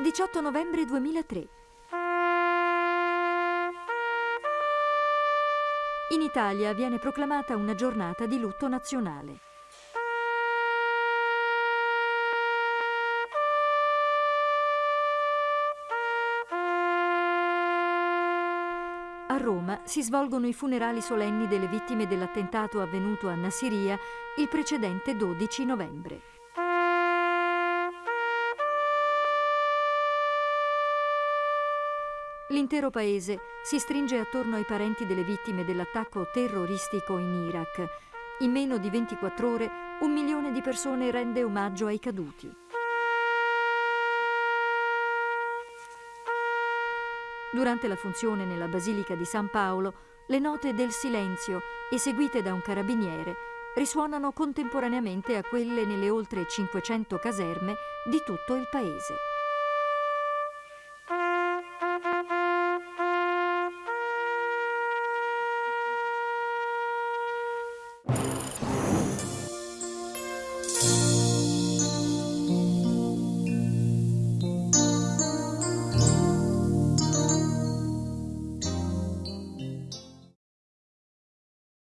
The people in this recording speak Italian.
18 novembre 2003. In Italia viene proclamata una giornata di lutto nazionale. A Roma si svolgono i funerali solenni delle vittime dell'attentato avvenuto a Nassiria il precedente 12 novembre. L'intero paese si stringe attorno ai parenti delle vittime dell'attacco terroristico in Iraq. In meno di 24 ore un milione di persone rende omaggio ai caduti. Durante la funzione nella Basilica di San Paolo, le note del silenzio, eseguite da un carabiniere, risuonano contemporaneamente a quelle nelle oltre 500 caserme di tutto il paese.